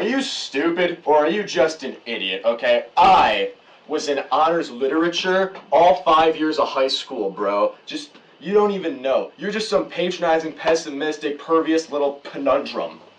Are you stupid or are you just an idiot, okay? I was in honors literature all five years of high school, bro. Just, you don't even know. You're just some patronizing, pessimistic, pervious little conundrum.